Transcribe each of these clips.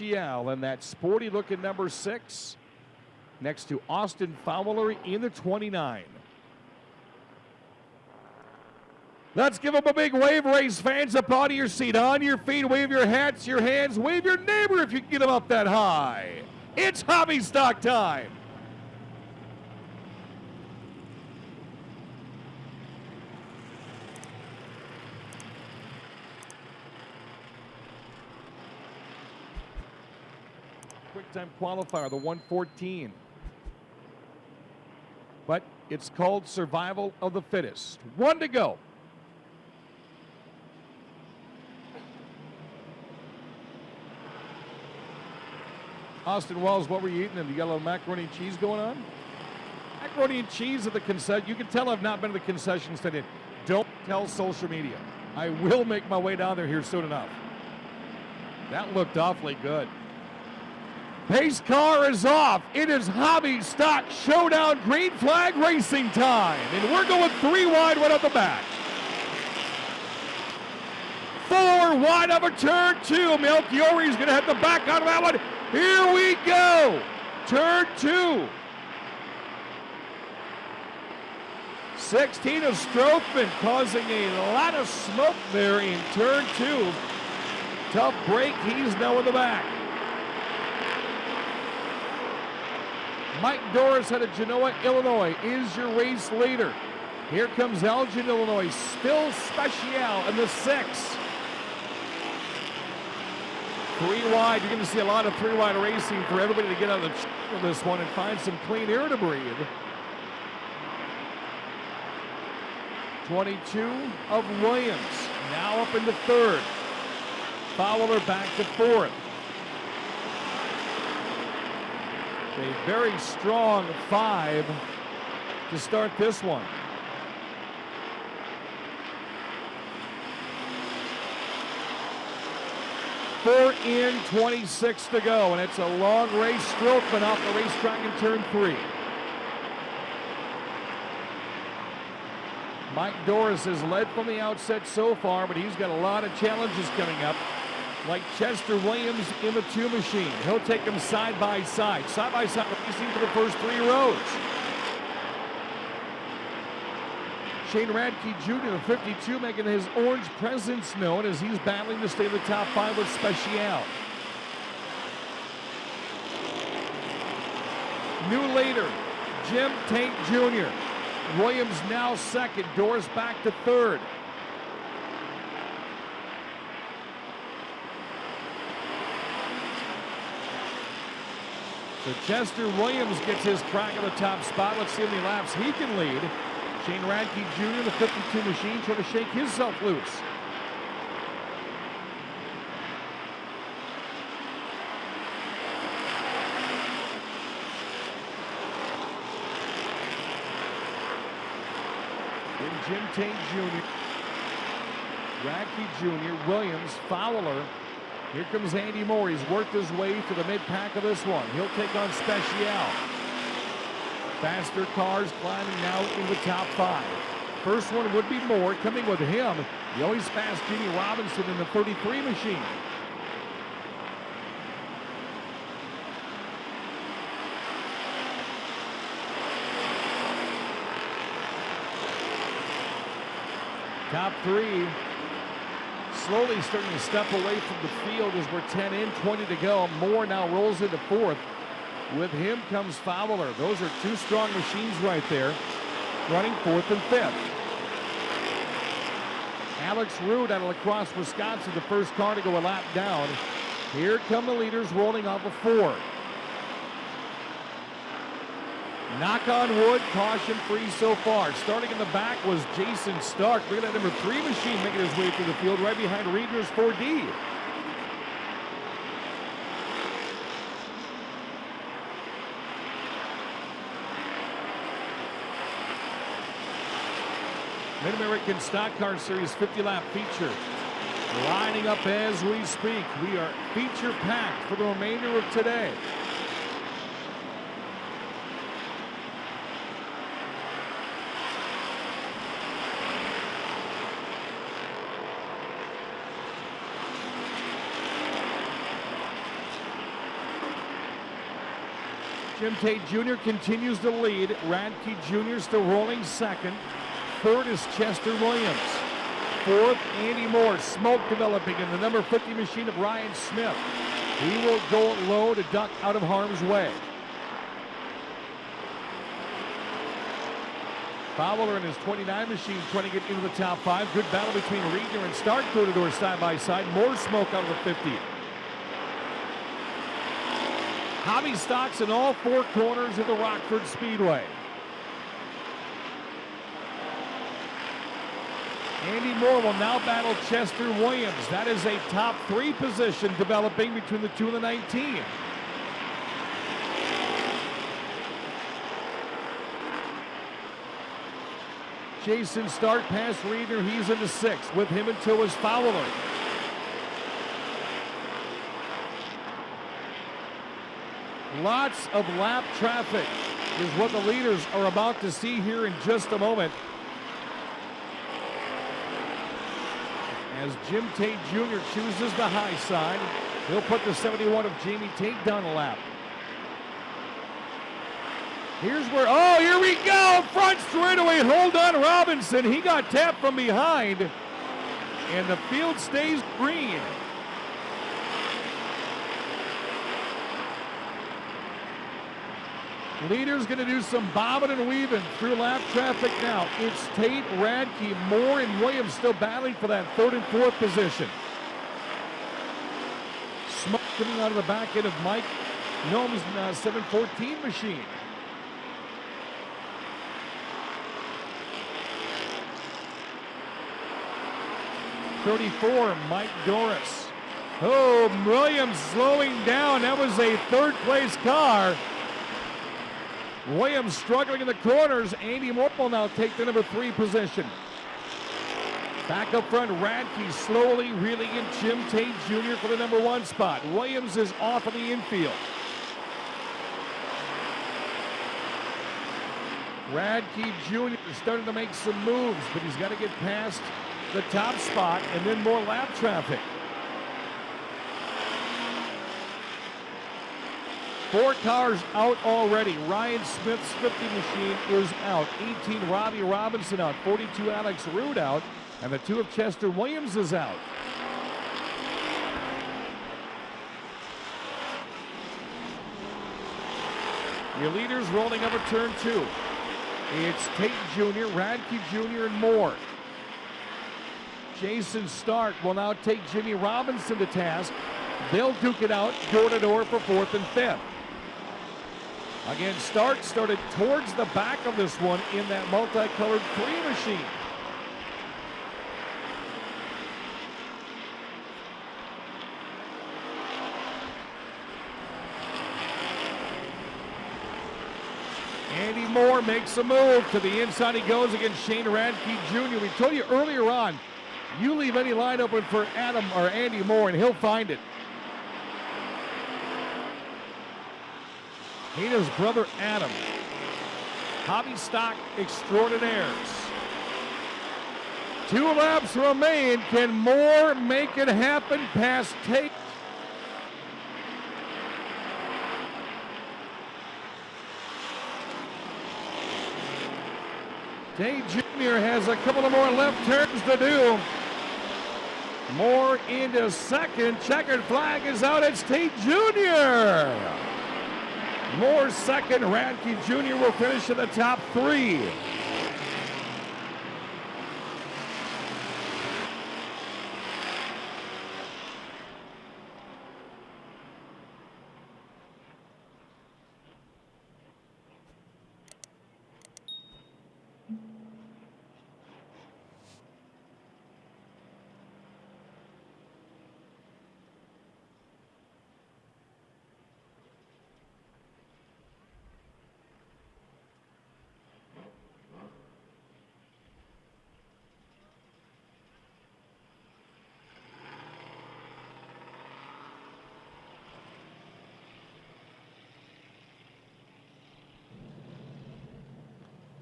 And that sporty looking number six next to Austin Fowler in the 29. Let's give them a big wave, race fans, up out of your seat, on your feet, wave your hats, your hands, wave your neighbor if you can get them up that high. It's hobby stock time. Quick time qualifier, the 114. But it's called survival of the fittest. One to go. Austin Wells, what were you eating? A little macaroni and cheese going on? Macaroni and cheese at the concession. You can tell I've not been to the concession stand. Don't tell social media. I will make my way down there here soon enough. That looked awfully good. Pace car is off. It is Hobby Stock Showdown Green Flag Racing time. And we're going three wide right at the back. Four wide a turn two. Melchiori is going to hit the back out of that one. Here we go. Turn two. 16 of Strothman causing a lot of smoke there in turn two. Tough break. He's now in the back. Mike Doris out of Genoa, Illinois is your race leader. Here comes Elgin, Illinois, still special in the six. Three wide, you're going to see a lot of three wide racing for everybody to get out of the this one and find some clean air to breathe. 22 of Williams, now up into third. Fowler back to fourth. A very strong five to start this one. Four in, 26 to go, and it's a long race. Strothman off the racetrack in turn three. Mike Doris has led from the outset so far, but he's got a lot of challenges coming up. Like Chester Williams in the two machine. He'll take them side by side. Side by side racing for the first three rows. Shane Radke Jr., the 52, making his orange presence known as he's battling to stay in the top five with Special. New leader, Jim Tate Jr. Williams now second, Doris back to third. So Chester Williams gets his crack at the top spot. Let's see how many laps he can lead. Shane Radke Jr., the 52 machine, trying to shake himself loose. Jim Tate Jr., Radke Jr., Williams, Fowler. Here comes Andy Moore. He's worked his way to the mid-pack of this one. He'll take on Special. Faster cars climbing now in the top five. First one would be Moore coming with him. The always fast Jimmy Robinson in the 33 machine. Top three slowly starting to step away from the field as we're 10 in, 20 to go. Moore now rolls into fourth. With him comes Fowler. Those are two strong machines right there, running fourth and fifth. Alex Rude out of La Crosse, Wisconsin, the first car to go a lap down. Here come the leaders rolling off of four. Knock on wood, caution free so far. Starting in the back was Jason Stark. Look at that number three machine making his way through the field right behind Reedner's 4D. Mid-American Stock Car Series 50-lap feature. Lining up as we speak. We are feature packed for the remainder of today. Jim Tate Jr. continues to lead. Radke Jr. still rolling second. Third is Chester Williams. Fourth, Andy Moore. Smoke developing in the number 50 machine of Ryan Smith. He will go low to duck out of harm's way. Fowler and his 29 machine trying to get into the top five. Good battle between Reedner and Stark door to door side by side. More smoke out of the 50. Hobby stocks in all four corners of the Rockford Speedway. Andy Moore will now battle Chester Williams. That is a top three position developing between the two and the 19. Jason Stark past Reeder. He's into sixth. With him until his Fowler. Lots of lap traffic is what the leaders are about to see here in just a moment. As Jim Tate Jr. chooses the high side, he'll put the 71 of Jamie Tate down a lap. Here's where, oh, here we go. Front straightaway. Hold on, Robinson. He got tapped from behind. And the field stays green. Leader's going to do some bobbing and weaving through lap traffic now. It's Tate, Radke, Moore, and Williams still battling for that third and fourth position. Smoke coming out of the back end of Mike Gnome's uh, 714 machine. 34, Mike Doris. Oh, Williams slowing down. That was a third place car. Williams struggling in the corners. Andy Moore will now take the number three position. Back up front, Radke slowly reeling in Jim Tate Jr. for the number one spot. Williams is off in the infield. Radke Jr. is starting to make some moves, but he's got to get past the top spot and then more lap traffic. Four cars out already. Ryan Smith's 50 machine is out. 18 Robbie Robinson out. 42 Alex Rude out. And the two of Chester Williams is out. Your leaders rolling over turn two. It's Tate Jr., Radke Jr., and Moore. Jason Stark will now take Jimmy Robinson to task. They'll duke it out door to door for fourth and fifth. Again, Stark started towards the back of this one in that multicolored three machine. Andy Moore makes a move to the inside. He goes against Shane Radke Jr. We told you earlier on, you leave any line open for Adam or Andy Moore, and he'll find it. Hina's brother Adam. Hobby stock extraordinaires. Two laps remain. Can Moore make it happen past Tate? Tate Jr. has a couple of more left turns to do. Moore into second. Checkered flag is out. It's Tate Jr. Moore second. Radke Jr. will finish in the top three.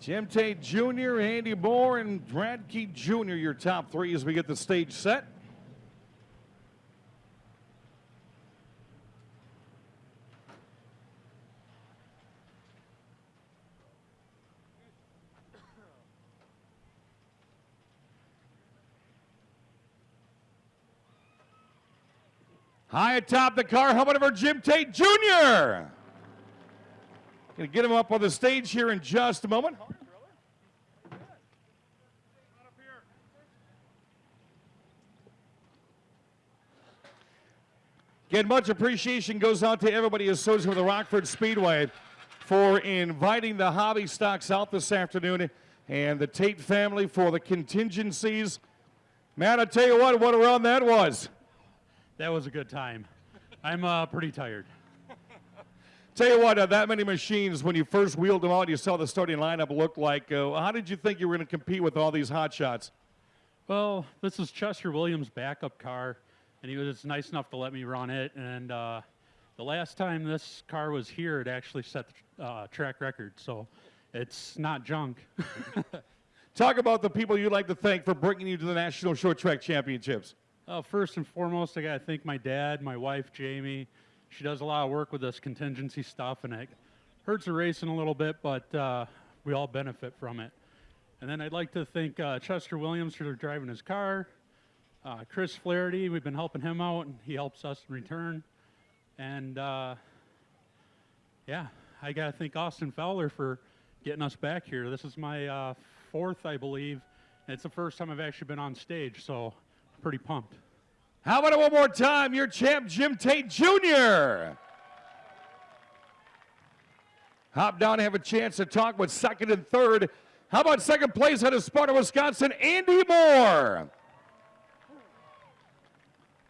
Jim Tate Jr., Andy Moore, and Radke Jr., your top three as we get the stage set. High atop the car, helmet our Jim Tate Jr. Gonna get him up on the stage here in just a moment. Again, much appreciation goes out to everybody associated with the Rockford Speedway for inviting the hobby stocks out this afternoon and the Tate family for the contingencies. Man, I tell you what, what a run that was. That was a good time. I'm uh, pretty tired. Tell you what, uh, that many machines, when you first wheeled them out, you saw the starting lineup look like. Uh, how did you think you were going to compete with all these hot shots? Well, this is Chester Williams' backup car, and he was nice enough to let me run it. And uh, the last time this car was here, it actually set the uh, track record, so it's not junk. Talk about the people you'd like to thank for bringing you to the National Short Track Championships. Uh, first and foremost, I got to thank my dad, my wife, Jamie. She does a lot of work with this contingency stuff, and it hurts the racing a little bit, but uh, we all benefit from it. And then I'd like to thank uh, Chester Williams for driving his car, uh, Chris Flaherty, we've been helping him out, and he helps us in return. And uh, yeah, I got to thank Austin Fowler for getting us back here. This is my uh, fourth, I believe. It's the first time I've actually been on stage, so I'm pretty pumped. How about it one more time? Your champ, Jim Tate Jr. Hop down and have a chance to talk with second and third. How about second place out of Sparta, Wisconsin, Andy Moore?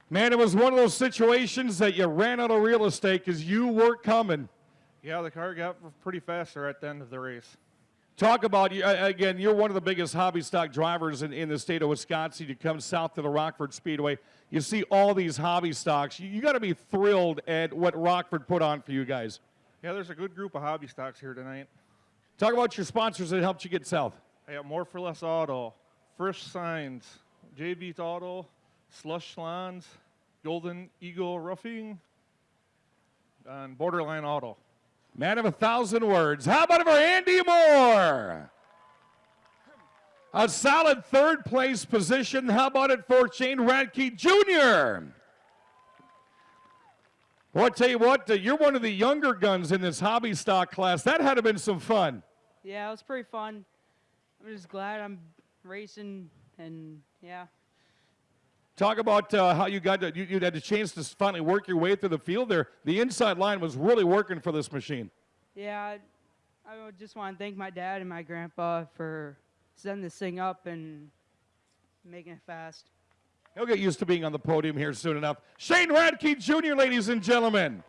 Man, it was one of those situations that you ran out of real estate because you weren't coming. Yeah, the car got pretty fast there at the end of the race. Talk about, again, you're one of the biggest hobby stock drivers in, in the state of Wisconsin. You come south to the Rockford Speedway. You see all these hobby stocks. You, you got to be thrilled at what Rockford put on for you guys. Yeah, there's a good group of hobby stocks here tonight. Talk about your sponsors that helped you get south. I got More for Less Auto, First Signs, JB's Auto, Slush Salons, Golden Eagle Roofing, and Borderline Auto. Man of a thousand words. How about for Andy Moore? A solid third place position. How about it for Shane Radke Jr.? Well, I tell you what, uh, you're one of the younger guns in this hobby stock class. That had to have been some fun. Yeah, it was pretty fun. I'm just glad I'm racing, and yeah. Talk about uh, how you got to, you, you had a chance to finally work your way through the field there. The inside line was really working for this machine. Yeah, I, I just want to thank my dad and my grandpa for setting this thing up and making it fast. He'll get used to being on the podium here soon enough. Shane Radke Jr., ladies and gentlemen.